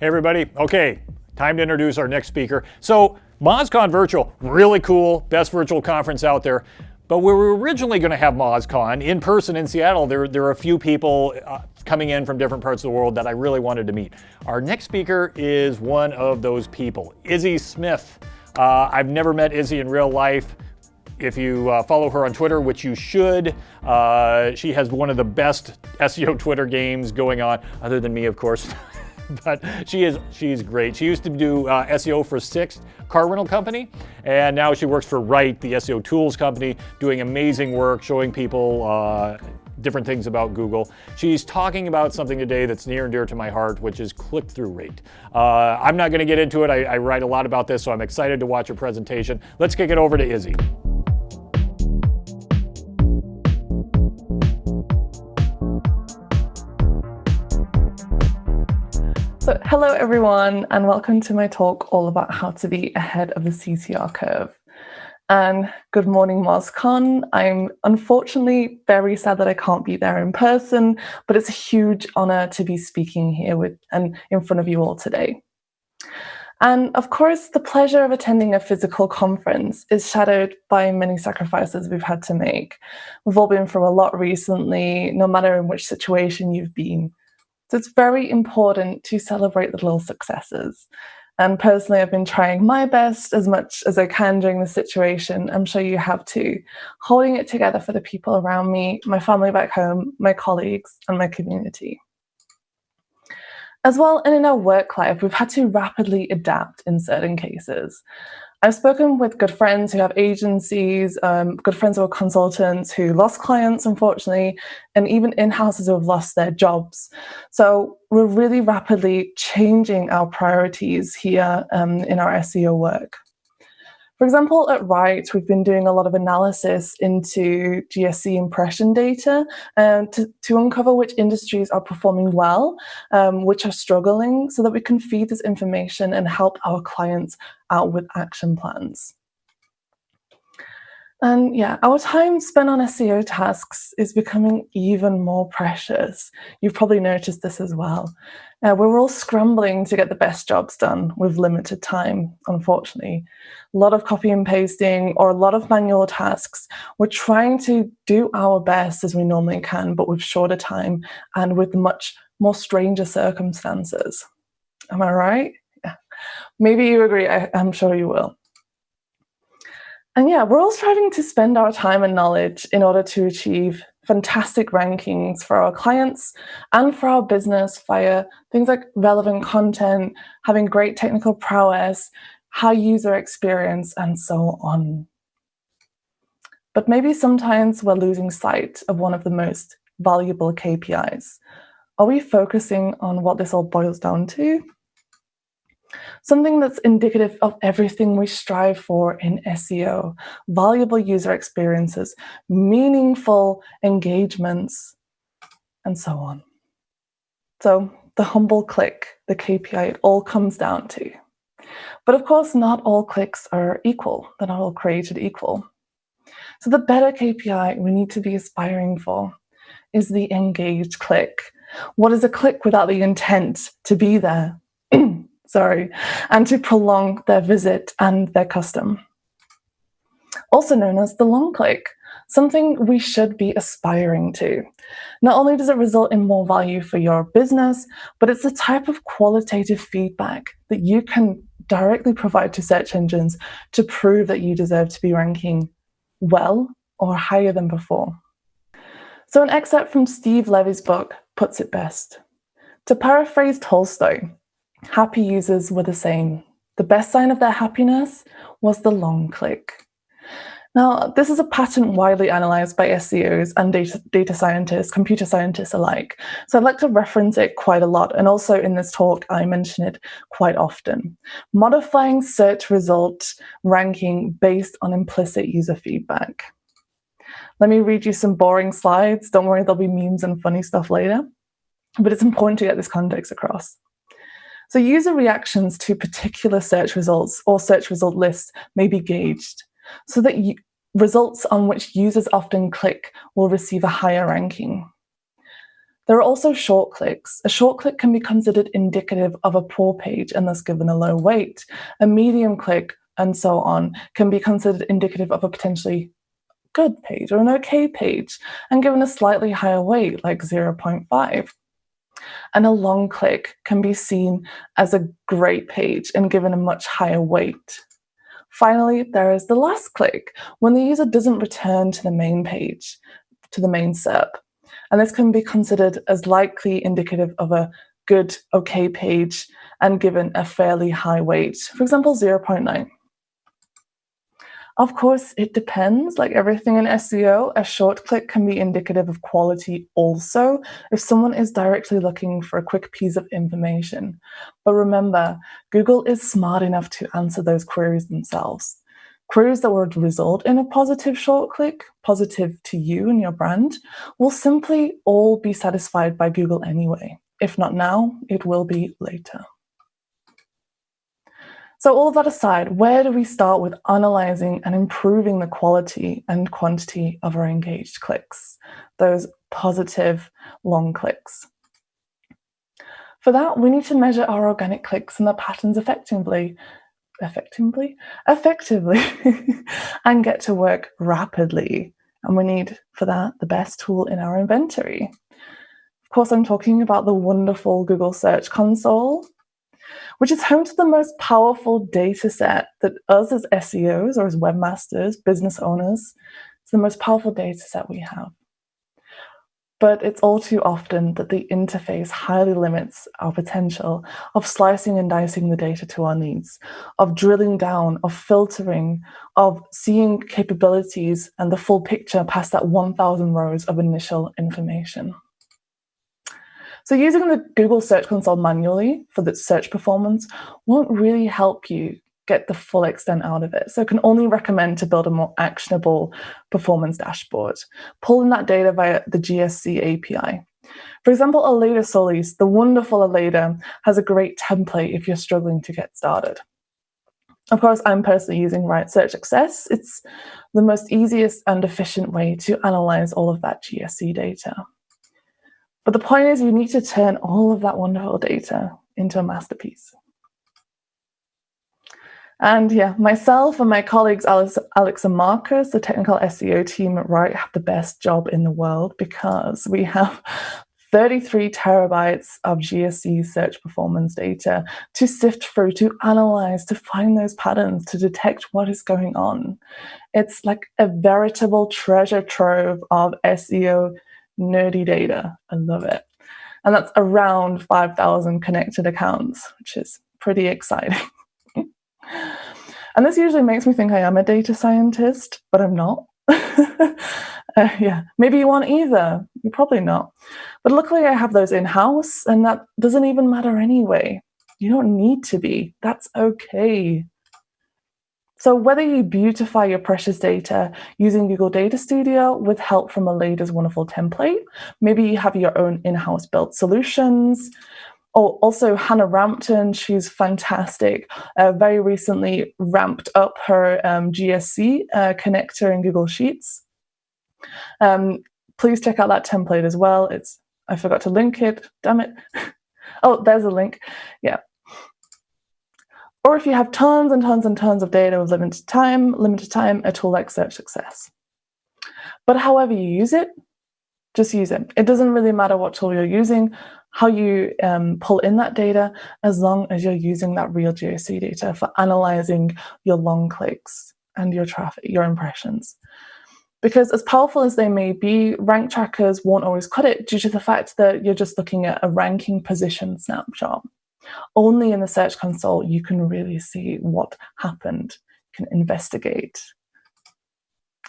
Hey everybody, okay, time to introduce our next speaker. So MozCon Virtual, really cool, best virtual conference out there. But we were originally going to have MozCon in person in Seattle. There, there are a few people uh, coming in from different parts of the world that I really wanted to meet. Our next speaker is one of those people, Izzy Smith. Uh, I've never met Izzy in real life. If you uh, follow her on Twitter, which you should, uh, she has one of the best SEO Twitter games going on, other than me, of course. but she is she's great. She used to do uh, SEO for Sixt car rental company, and now she works for Ryte, the SEO tools company, doing amazing work, showing people uh, different things about Google. She's talking about something today that's near and dear to my heart, which is click-through rate. Uh, I'm not going to get into it. I, I write a lot about this, so I'm excited to watch her presentation. Let's kick it over to Izzy. So hello everyone and welcome to my talk all about how to be ahead of the CTR curve. And good morning MozCon. I'm unfortunately very sad that I can't be there in person, but it's a huge honor to be speaking here with and in front of you all today. And of course, the pleasure of attending a physical conference is shadowed by many sacrifices we've had to make. We've all been through a lot recently, no matter in which situation you've been. So it's very important to celebrate the little successes. And personally, I've been trying my best as much as I can during the situation. I'm sure you have too. Holding it together for the people around me, my family back home, my colleagues, and my community. As well, and in our work life, we've had to rapidly adapt in certain cases. I've spoken with good friends who have agencies, um, good friends who are consultants who lost clients, unfortunately, and even in-houses who have lost their jobs. So we're really rapidly changing our priorities here um, in our SEO work. For example, at Ryte, we've been doing a lot of analysis into GSC impression data um, to, to uncover which industries are performing well, um, which are struggling, so that we can feed this information and help our clients out with action plans. And yeah, our time spent on SEO tasks is becoming even more precious. You've probably noticed this as well. Uh, we're all scrambling to get the best jobs done with limited time, unfortunately. A lot of copy and pasting or a lot of manual tasks. We're trying to do our best as we normally can, but with shorter time and with much more stranger circumstances. Am I right? Maybe you agree, I, I'm sure you will. And yeah, we're all striving to spend our time and knowledge in order to achieve fantastic rankings for our clients and for our business via things like relevant content, having great technical prowess, high user experience, and so on. But maybe sometimes we're losing sight of one of the most valuable KPIs. Are we focusing on what this all boils down to? Something that's indicative of everything we strive for in SEO, valuable user experiences, meaningful engagements, and so on. So the humble click, the KPI, it all comes down to. But of course, not all clicks are equal. They're not all created equal. So the better KPI we need to be aspiring for is the engaged click. What is a click without the intent to be there? sorry, and to prolong their visit and their custom. Also known as the long click, something we should be aspiring to. Not only does it result in more value for your business, but it's the type of qualitative feedback that you can directly provide to search engines to prove that you deserve to be ranking well or higher than before. So an excerpt from Steve Levy's book puts it best. To paraphrase Tolstoy, Happy users were the same. The best sign of their happiness was the long click. Now, this is a pattern widely analyzed by SEOs and data, data, scientists, computer scientists alike. So I'd like to reference it quite a lot. And also in this talk, I mention it quite often. Modifying search result ranking based on implicit user feedback. Let me read you some boring slides. Don't worry, there'll be memes and funny stuff later. But it's important to get this context across. So user reactions to particular search results or search result lists may be gauged so that results on which users often click will receive a higher ranking. There are also short clicks. A short click can be considered indicative of a poor page and thus given a low weight. A medium click and so on can be considered indicative of a potentially good page or an okay page and given a slightly higher weight like 0.5. And a long click can be seen as a great page and given a much higher weight. Finally, there is the last click, when the user doesn't return to the main page, to the main SERP. And this can be considered as likely indicative of a good, okay page and given a fairly high weight, for example, 0.9. Of course, it depends. Like everything in SEO, a short click can be indicative of quality also if someone is directly looking for a quick piece of information. But remember, Google is smart enough to answer those queries themselves. Queries that would result in a positive short click, positive to you and your brand, will simply all be satisfied by Google anyway. If not now, it will be later. So all of that aside, where do we start with analyzing and improving the quality and quantity of our engaged clicks, those positive long clicks? For that, we need to measure our organic clicks and the patterns effectively, effectively, effectively, and get to work rapidly. And we need, for that, the best tool in our inventory. Of course, I'm talking about the wonderful Google Search Console, which is home to the most powerful data set that us as SEOs or as webmasters, business owners, it's the most powerful data set we have. But it's all too often that the interface highly limits our potential of slicing and dicing the data to our needs, of drilling down, of filtering, of seeing capabilities and the full picture past that 1,000 rows of initial information. So using the Google Search Console manually for the search performance won't really help you get the full extent out of it. So I can only recommend to build a more actionable performance dashboard, pulling that data via the GSC API. For example, Aleyda Solis, the wonderful Aleyda, has a great template if you're struggling to get started. Of course, I'm personally using Ryte Search Success. It's the most easiest and efficient way to analyze all of that GSC data. But the point is you need to turn all of that wonderful data into a masterpiece. And yeah, myself and my colleagues, Alex, Alex and Marcus, the technical SEO team at Ryte, have the best job in the world because we have 33 terabytes of GSC search performance data to sift through, to analyze, to find those patterns, to detect what is going on. It's like a veritable treasure trove of SEO nerdy data. I love it. And that's around 5,000 connected accounts, which is pretty exciting. and this usually makes me think I am a data scientist, but I'm not. uh, yeah, maybe you want either. You're probably not. But luckily, I have those in house, and that doesn't even matter anyway. You don't need to be. That's okay. So whether you beautify your precious data using Google Data Studio with help from Aleyda's wonderful template, maybe you have your own in-house built solutions, or also Hannah Rampton, she's fantastic, uh, very recently ramped up her um, GSC uh, connector in Google Sheets. Um, please check out that template as well. It's I forgot to link it, damn it. oh, there's a link. Yeah, or if you have tons and tons and tons of data with limited time, limited time, a tool like Search Success. But however you use it, just use it. It doesn't really matter what tool you're using, how you um, pull in that data, as long as you're using that real GSC data for analyzing your long clicks and your traffic, your impressions. Because as powerful as they may be, rank trackers won't always cut it due to the fact that you're just looking at a ranking position snapshot. Only in the Search Console you can really see what happened, you can investigate.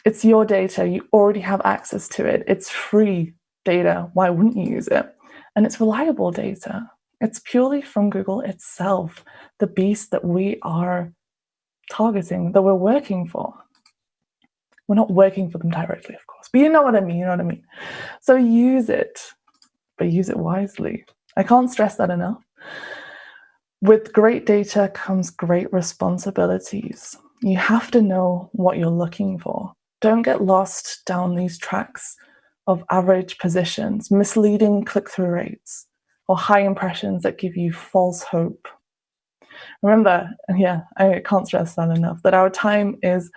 It's your data, you already have access to it. It's free data, why wouldn't you use it? And it's reliable data. It's purely from Google itself, the beast that we are targeting, that we're working for. We're not working for them directly, of course, but you know what I mean, you know what I mean? So use it, but use it wisely. I can't stress that enough. With great data comes great responsibilities. You have to know what you're looking for. Don't get lost down these tracks of average positions, misleading click through rates, or high impressions that give you false hope. Remember, yeah, I can't stress that enough, that our time is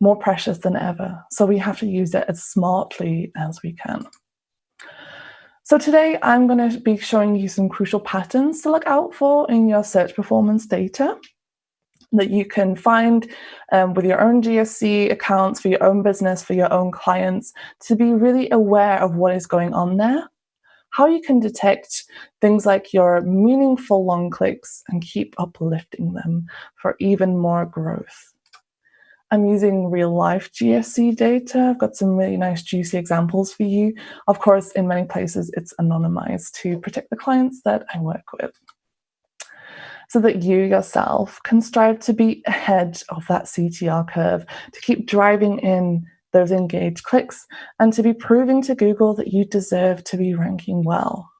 more precious than ever. So we have to use it as smartly as we can. So today I'm going to be showing you some crucial patterns to look out for in your search performance data that you can find um, with your own GSC accounts for your own business, for your own clients, to be really aware of what is going on there, how you can detect things like your meaningful long clicks and keep uplifting them for even more growth. I'm using real life GSC data. I've got some really nice juicy examples for you. Of course, in many places, it's anonymized to protect the clients that I work with so that you yourself can strive to be ahead of that CTR curve, to keep driving in those engaged clicks, and to be proving to Google that you deserve to be ranking well.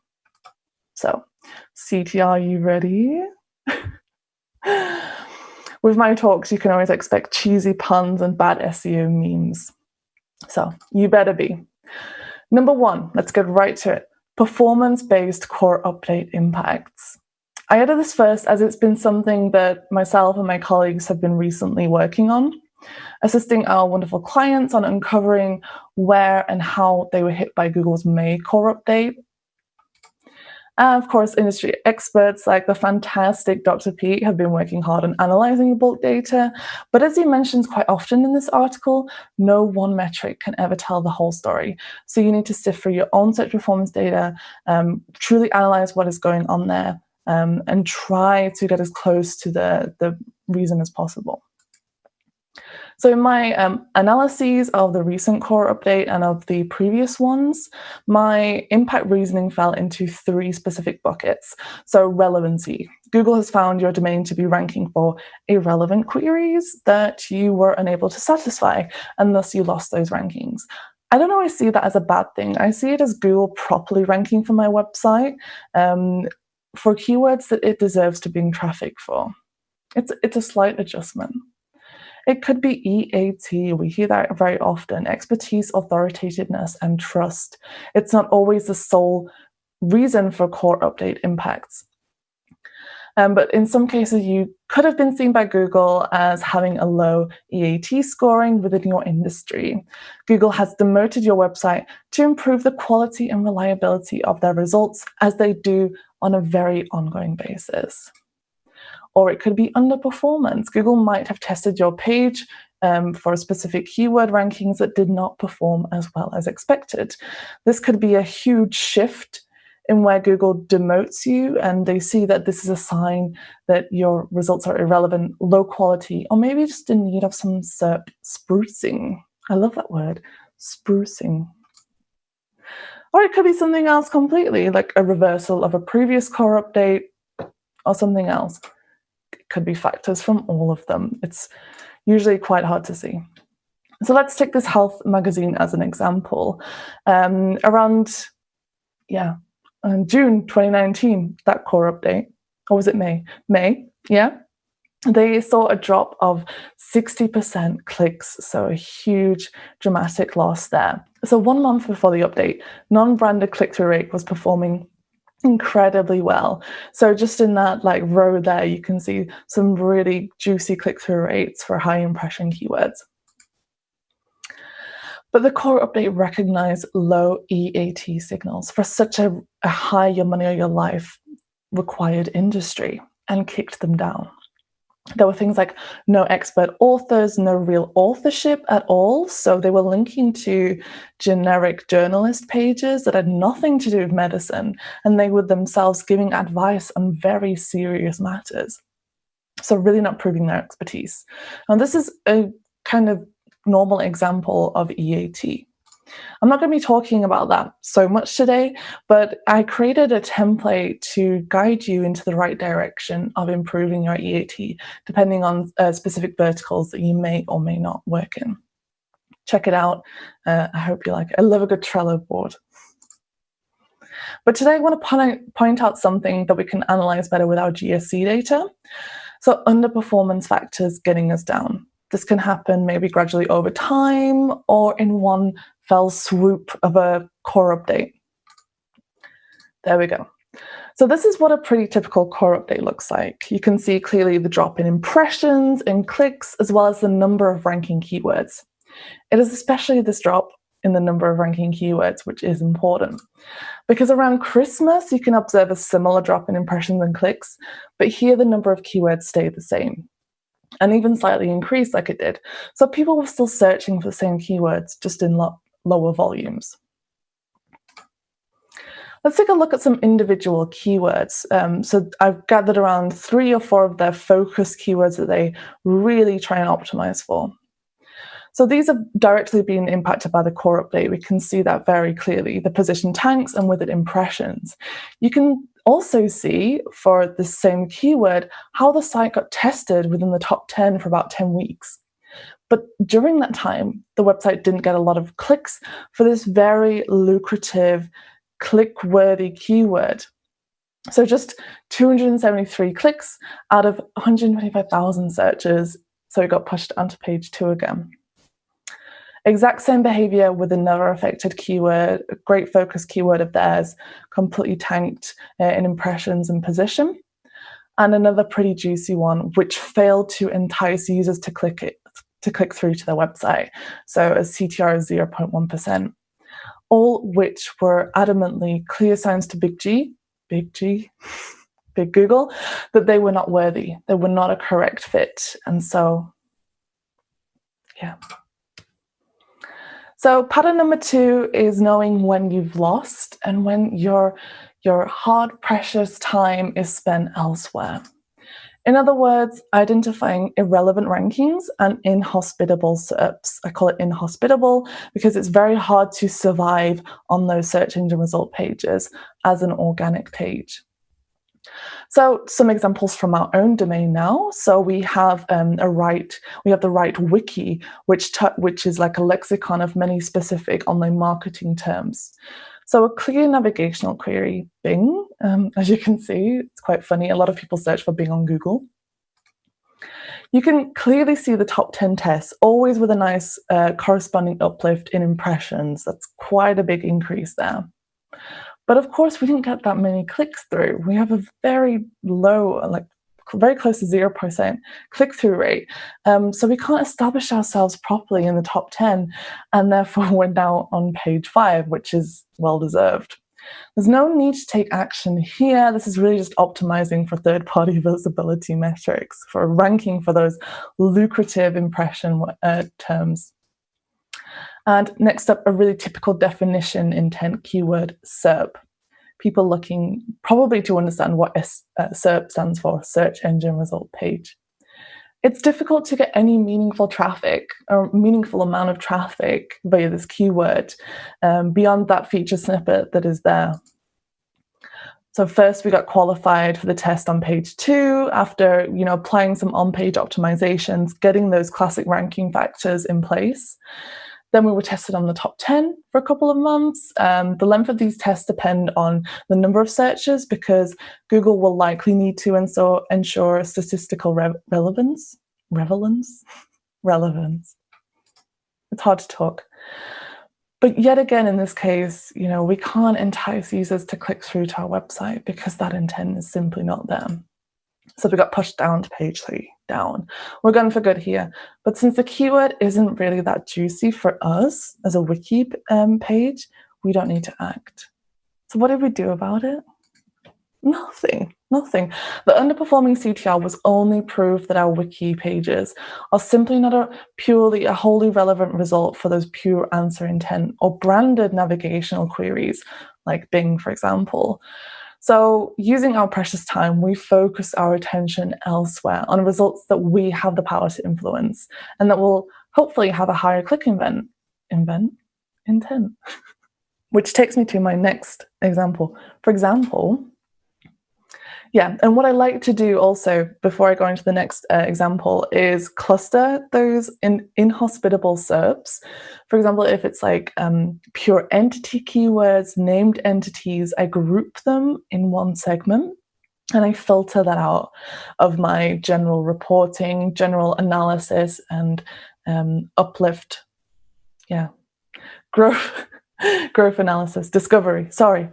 So, CTR, are you ready? With my talks, you can always expect cheesy puns and bad SEO memes. So, you better be. Number one, let's get right to it performance based core update impacts. I added this first as it's been something that myself and my colleagues have been recently working on, assisting our wonderful clients on uncovering where and how they were hit by Google's May core update. And of course, industry experts like the fantastic Dr. Pete have been working hard on analyzing bulk data. But as he mentions quite often in this article, no one metric can ever tell the whole story. So you need to sift through your own search performance data, um, truly analyze what is going on there, um, and try to get as close to the, the reason as possible. So in my um, analyses of the recent core update and of the previous ones, my impact reasoning fell into three specific buckets. So relevancy. Google has found your domain to be ranking for irrelevant queries that you were unable to satisfy, and thus you lost those rankings. I don't always see that as a bad thing. I see it as Google properly ranking for my website. Um, for keywords that it deserves to bring traffic for. It's, it's a slight adjustment. It could be EAT. We hear that very often expertise, authoritativeness, and trust. It's not always the sole reason for core update impacts. Um, but in some cases, you could have been seen by Google as having a low EAT scoring within your industry. Google has demoted your website to improve the quality and reliability of their results as they do on a very ongoing basis. Or it could be underperformance. Google might have tested your page um, for specific keyword rankings that did not perform as well as expected. This could be a huge shift in where Google demotes you and they see that this is a sign that your results are irrelevant, low quality, or maybe just in need of some SERP sprucing. I love that word, sprucing. Or it could be something else completely, like a reversal of a previous core update or something else. Could be factors from all of them. It's usually quite hard to see. So let's take this health magazine as an example. Um, around, yeah, in June 2019, that core update, or was it May? May, yeah. They saw a drop of 60% clicks, so a huge dramatic loss there. So one month before the update, non-branded click-through rate was performing incredibly well. So just in that like row there, you can see some really juicy click-through rates for high impression keywords. But the core update recognized low EAT signals for such a, a high your money or your life required industry and kicked them down. There were things like no expert authors, no real authorship at all. So they were linking to generic journalist pages that had nothing to do with medicine, and they were themselves giving advice on very serious matters. So really not proving their expertise. And this is a kind of normal example of EAT. I'm not going to be talking about that so much today, but I created a template to guide you into the right direction of improving your EAT, depending on uh, specific verticals that you may or may not work in. Check it out. Uh, I hope you like it. I love a good Trello board. But today I want to point out something that we can analyze better with our GSC data. So underperformance factors getting us down. This can happen maybe gradually over time or in one fell swoop of a core update. There we go. So this is what a pretty typical core update looks like. You can see clearly the drop in impressions and clicks, as well as the number of ranking keywords. It is especially this drop in the number of ranking keywords, which is important. Because around Christmas, you can observe a similar drop in impressions and clicks, but here the number of keywords stay the same and even slightly increased like it did. So people were still searching for the same keywords, just in lo lower volumes. Let's take a look at some individual keywords. Um, so I've gathered around three or four of their focus keywords that they really try and optimize for. So these have directly been impacted by the core update. We can see that very clearly, the position tanks and with it impressions. You can also see for the same keyword how the site got tested within the top 10 for about 10 weeks. But during that time, the website didn't get a lot of clicks for this very lucrative, click-worthy keyword. So just 273 clicks out of 125,000 searches. So it got pushed onto page two again. Exact same behavior with another affected keyword, a great focus keyword of theirs, completely tanked uh, in impressions and position. And another pretty juicy one, which failed to entice users to click it, to click through to their website. So a CTR of 0.1%. All which were adamantly clear signs to Big G, Big G, Big Google, that they were not worthy. They were not a correct fit. And so, yeah. So pattern number two is knowing when you've lost and when your, your hard, precious time is spent elsewhere. In other words, identifying irrelevant rankings and inhospitable SERPs. I call it inhospitable because it's very hard to survive on those search engine result pages as an organic page. So some examples from our own domain now. So we have um, a right, we have the Ryte wiki, which which is like a lexicon of many specific online marketing terms. So a clear navigational query, Bing, um, as you can see, it's quite funny. A lot of people search for Bing on Google. You can clearly see the top 10 tests, always with a nice uh, corresponding uplift in impressions. That's quite a big increase there. But of course, we didn't get that many clicks through. We have a very low, like very close to 0% click-through rate. Um, so we can't establish ourselves properly in the top 10, and therefore we're now on page five, which is well-deserved. There's no need to take action here. This is really just optimizing for third-party visibility metrics, for ranking for those lucrative impression uh, terms. And next up, a really typical definition intent keyword SERP. People looking probably to understand what uh, SERP stands for, search engine result page. It's difficult to get any meaningful traffic or meaningful amount of traffic via this keyword um, beyond that feature snippet that is there. So first we got qualified for the test on page two after you know applying some on-page optimizations, getting those classic ranking factors in place. Then we were tested on the top 10 for a couple of months. Um, the length of these tests depend on the number of searches because Google will likely need to ensure, ensure statistical re relevance. Relevance? relevance. It's hard to talk. But yet again, in this case, you know, we can't entice users to click through to our website because that intent is simply not there. So we got pushed down to page three, down. We're going for good here. But since the keyword isn't really that juicy for us as a wiki um, page, we don't need to act. So what did we do about it? Nothing, nothing. The underperforming CTR was only proof that our wiki pages are simply not a purely a wholly relevant result for those pure answer intent or branded navigational queries like Bing, for example. So using our precious time, we focus our attention elsewhere on results that we have the power to influence and that will hopefully have a higher click invent, invent, intent. Which takes me to my next example. For example, yeah, and what I like to do also before I go into the next uh, example is cluster those in inhospitable SERPs. For example, if it's like um, pure entity keywords, named entities, I group them in one segment. and I filter that out of my general reporting, general analysis, and um, uplift. Yeah, growth, growth analysis, discovery. Sorry.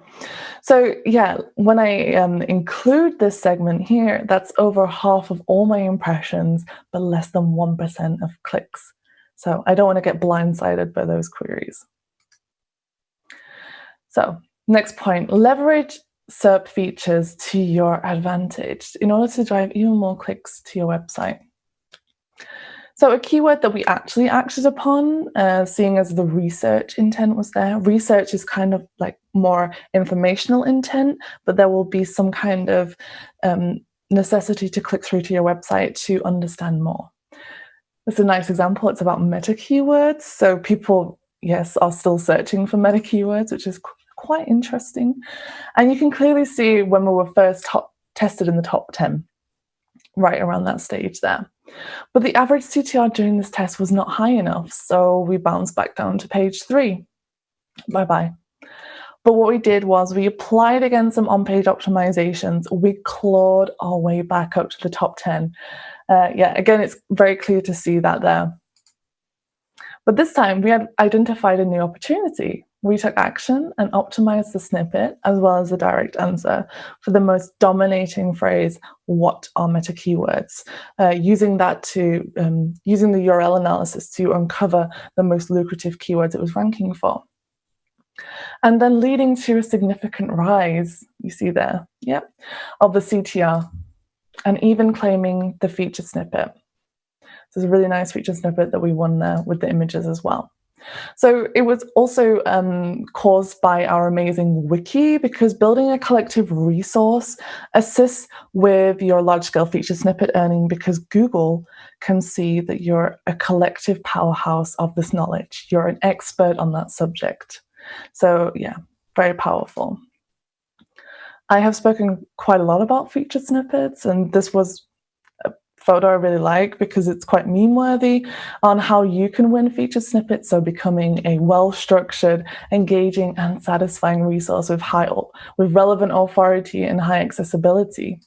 So yeah, when I um, include this segment here, that's over half of all my impressions, but less than 1% of clicks. So I don't want to get blindsided by those queries. So next point, leverage SERP features to your advantage in order to drive even more clicks to your website. So a keyword that we actually acted upon, uh, seeing as the research intent was there, research is kind of like more informational intent, but there will be some kind of um, necessity to click through to your website to understand more. It's a nice example. It's about meta keywords. So people, yes, are still searching for meta keywords, which is quite interesting. And you can clearly see when we were first top, tested in the top 10, right around that stage there. But the average CTR during this test was not high enough, so we bounced back down to page three. Bye-bye. But what we did was we applied again some on-page optimizations. We clawed our way back up to the top 10. Uh, yeah, again, it's very clear to see that there. But this time we had identified a new opportunity we took action and optimized the snippet as well as the direct answer for the most dominating phrase, what are meta keywords? Uh, using that to, um, using the URL analysis to uncover the most lucrative keywords it was ranking for. And then leading to a significant rise, you see there, yep, of the CTR, and even claiming the featured snippet. So it's a really nice featured snippet that we won there with the images as well. So it was also um, caused by our amazing wiki because building a collective resource assists with your large-scale feature snippet earning because Google can see that you're a collective powerhouse of this knowledge. You're an expert on that subject. So yeah, very powerful. I have spoken quite a lot about feature snippets and this was photo I really like because it's quite meme worthy on how you can win featured snippets. So becoming a well-structured, engaging and satisfying resource with high, with relevant authority and high accessibility.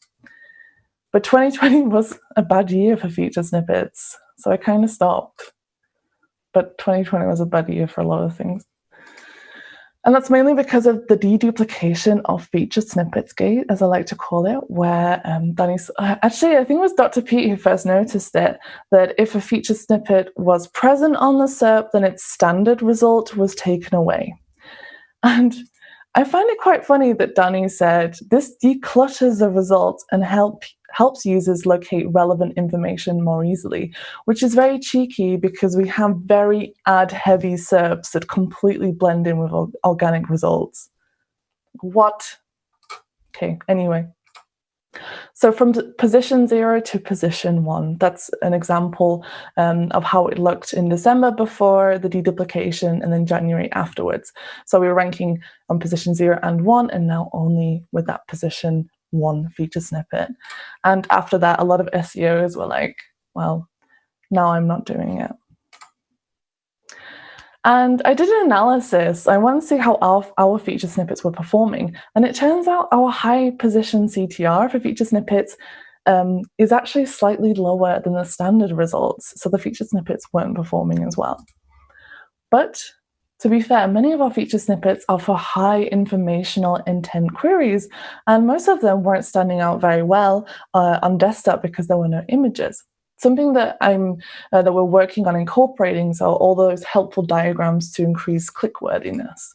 But 2020 was a bad year for featured snippets. So I kind of stopped. But 2020 was a bad year for a lot of things. And that's mainly because of the deduplication of feature snippets gate, as I like to call it, where um, Danny's, uh, actually, I think it was Dr. Pete who first noticed it, that if a feature snippet was present on the SERP, then its standard result was taken away. And I find it quite funny that Danny said, this declutters the results and help helps users locate relevant information more easily, which is very cheeky because we have very ad-heavy SERPs that completely blend in with organic results. What? Okay, anyway. So from position zero to position one, that's an example um, of how it looked in December before the deduplication and then January afterwards. So we were ranking on position zero and one and now only with that position one feature snippet. And after that, a lot of SEOs were like, well, now I'm not doing it. And I did an analysis. I want to see how our, our feature snippets were performing. And it turns out our high position CTR for feature snippets um, is actually slightly lower than the standard results. So the feature snippets weren't performing as well. But to be fair, many of our feature snippets are for high informational intent queries, and most of them weren't standing out very well uh, on desktop because there were no images. Something that I'm uh, that we're working on incorporating so all those helpful diagrams to increase click worthiness.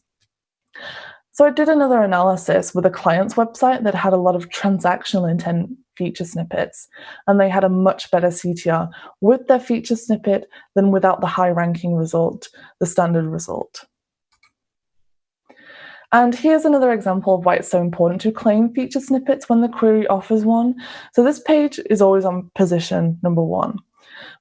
So I did another analysis with a client's website that had a lot of transactional intent feature snippets, and they had a much better CTR with their feature snippet than without the high ranking result, the standard result. And here's another example of why it's so important to claim feature snippets when the query offers one. So this page is always on position number one,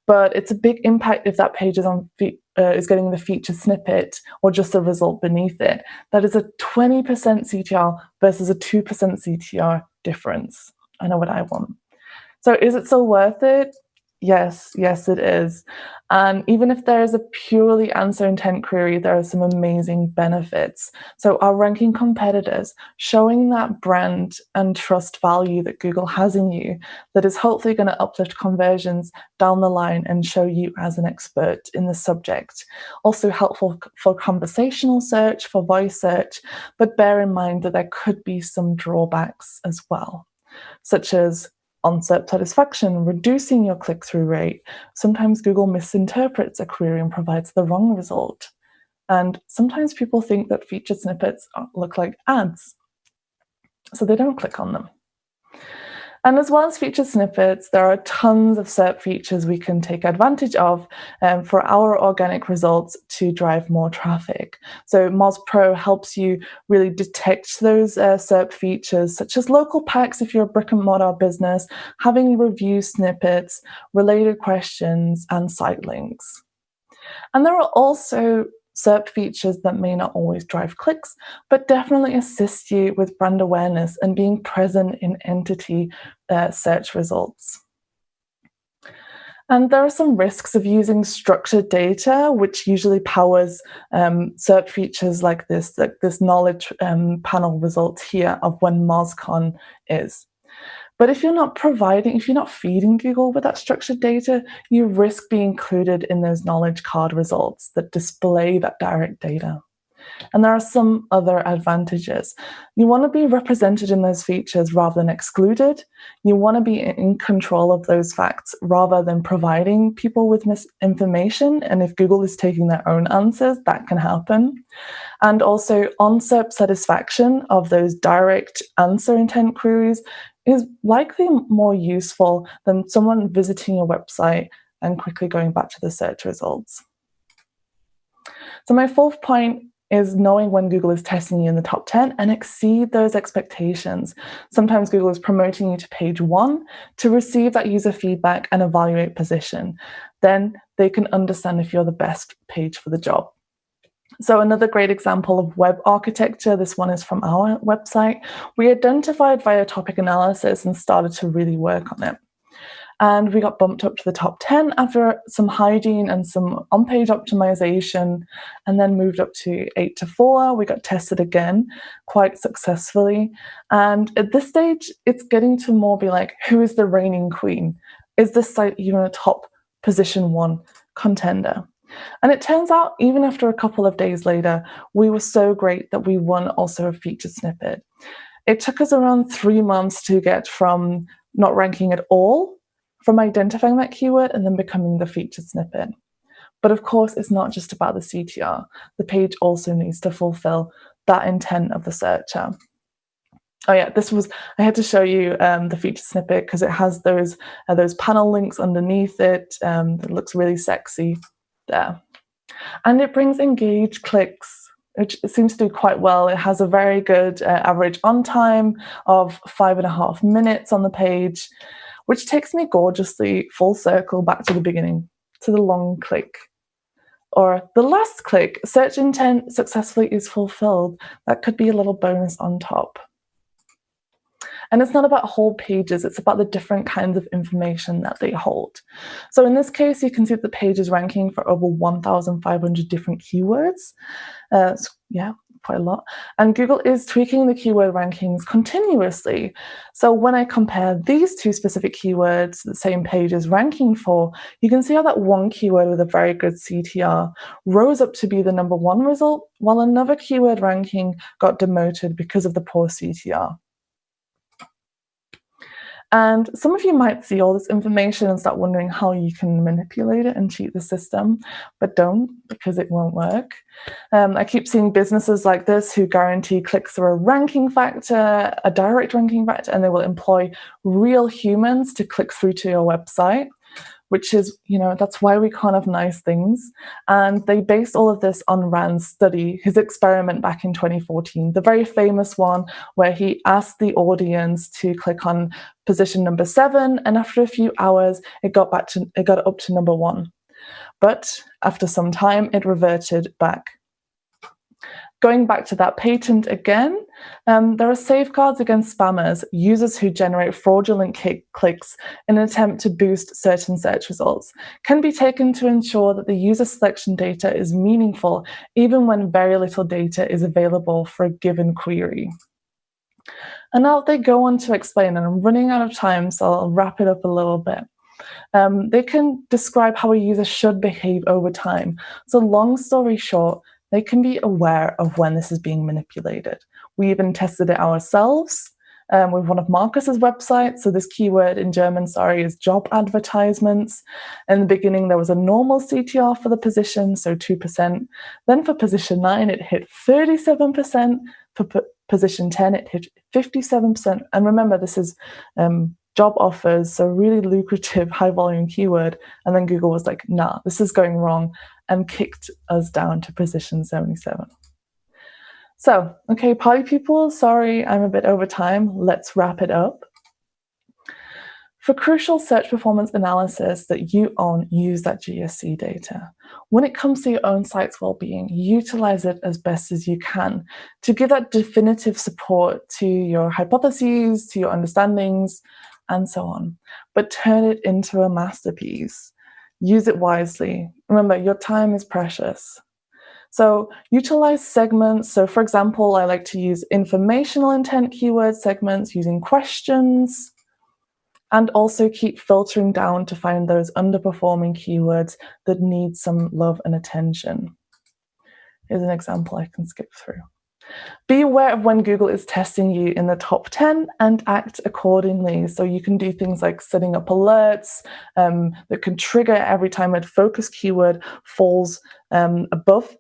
but it's a big impact if that page is on uh, is getting the feature snippet or just the result beneath it. That is a 20% CTR versus a 2% CTR difference. I know what I want. So is it still worth it? Yes, yes, it is. And even if there is a purely answer intent query, there are some amazing benefits. So our ranking competitors, showing that brand and trust value that Google has in you, that is hopefully going to uplift conversions down the line and show you as an expert in the subject. Also helpful for conversational search, for voice search, but bear in mind that there could be some drawbacks as well, such as on SERP satisfaction, reducing your click-through rate. Sometimes Google misinterprets a query and provides the wrong result. And sometimes people think that featured snippets look like ads, so they don't click on them. And as well as featured snippets, there are tons of SERP features we can take advantage of um, for our organic results to drive more traffic. So Moz Pro helps you really detect those uh, SERP features, such as local packs if you're a brick and mortar business, having review snippets, related questions, and site links. And there are also SERP features that may not always drive clicks, but definitely assist you with brand awareness and being present in entity uh, search results. And there are some risks of using structured data, which usually powers um, SERP features like this, like this knowledge um, panel result here of when MozCon is. But if you're not providing, if you're not feeding Google with that structured data, you risk being included in those knowledge card results that display that direct data. And there are some other advantages. You want to be represented in those features rather than excluded. You want to be in control of those facts rather than providing people with misinformation. And if Google is taking their own answers, that can happen. And also on SERP satisfaction of those direct answer intent queries is likely more useful than someone visiting your website and quickly going back to the search results. So my fourth point is knowing when Google is testing you in the top 10 and exceed those expectations. Sometimes Google is promoting you to page one to receive that user feedback and evaluate position. Then they can understand if you're the best page for the job. So another great example of web architecture, this one is from our website. We identified via topic analysis and started to really work on it. And we got bumped up to the top 10 after some hygiene and some on-page optimization, and then moved up to 8 to 4. We got tested again quite successfully. And at this stage, it's getting to more be like, who is the reigning queen? Is this site even a top position one contender? And it turns out, even after a couple of days later, we were so great that we won also a featured snippet. It took us around three months to get from not ranking at all, from identifying that keyword and then becoming the featured snippet. But of course, it's not just about the CTR. The page also needs to fulfill that intent of the searcher. Oh yeah, this was, I had to show you um, the featured snippet because it has those uh, those panel links underneath it. Um, it looks really sexy there. And it brings engaged clicks, which seems to do quite well. It has a very good uh, average on time of five and a half minutes on the page, which takes me gorgeously full circle back to the beginning, to the long click. Or the last click, search intent successfully is fulfilled. That could be a little bonus on top. And it's not about whole pages, it's about the different kinds of information that they hold. So in this case, you can see the page is ranking for over 1,500 different keywords. Uh, so yeah, quite a lot. And Google is tweaking the keyword rankings continuously. So when I compare these two specific keywords the same page is ranking for, you can see how that one keyword with a very good CTR rose up to be the number one result, while another keyword ranking got demoted because of the poor CTR. And some of you might see all this information and start wondering how you can manipulate it and cheat the system, but don't because it won't work. Um, I keep seeing businesses like this who guarantee clicks through a ranking factor, a direct ranking factor, and they will employ real humans to click through to your website which is, you know, that's why we can't have nice things. And they based all of this on Rand's study, his experiment back in 2014, the very famous one where he asked the audience to click on position number seven, and after a few hours, it got back to it got up to number one. But after some time, it reverted back. Going back to that patent again, um, there are safeguards against spammers, users who generate fraudulent clicks in an attempt to boost certain search results, can be taken to ensure that the user selection data is meaningful, even when very little data is available for a given query. And now they go on to explain, and I'm running out of time, so I'll wrap it up a little bit. Um, they can describe how a user should behave over time. So long story short, they can be aware of when this is being manipulated. We even tested it ourselves um, with one of Marcus's websites. So this keyword in German, sorry, is job advertisements. In the beginning, there was a normal CTR for the position, so 2%. Then for position 9, it hit 37%. For position 10, it hit 57%. And remember, this is um, job offers, so really lucrative high volume keyword. And then Google was like, nah, this is going wrong and kicked us down to position 77. So, okay, party people, sorry, I'm a bit over time. Let's wrap it up. For crucial search performance analysis that you own, use that GSC data. When it comes to your own site's well-being, utilize it as best as you can to give that definitive support to your hypotheses, to your understandings, and so on. But turn it into a masterpiece. Use it wisely. Remember, your time is precious. So utilize segments. So for example, I like to use informational intent keyword segments using questions and also keep filtering down to find those underperforming keywords that need some love and attention. Here's an example I can skip through. Be aware of when Google is testing you in the top 10 and act accordingly. So you can do things like setting up alerts um, that can trigger every time a focus keyword falls um, above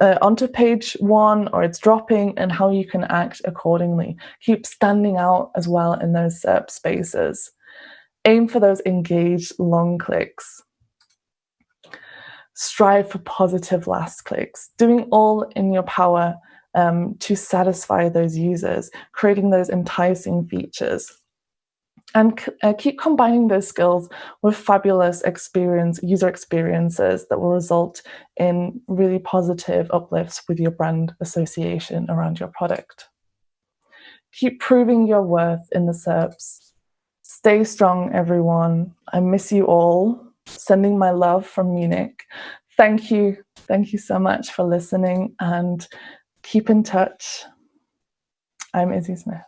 uh, onto page one or it's dropping and how you can act accordingly. Keep standing out as well in those SERP spaces. Aim for those engaged long clicks. Strive for positive last clicks, doing all in your power um, to satisfy those users, creating those enticing features. And uh, keep combining those skills with fabulous experience, user experiences that will result in really positive uplifts with your brand association around your product. Keep proving your worth in the SERPs. Stay strong, everyone. I miss you all. Sending my love from Munich. Thank you. Thank you so much for listening and keep in touch. I'm Izzy Smith.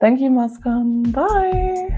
Thank you, MozCon. Bye.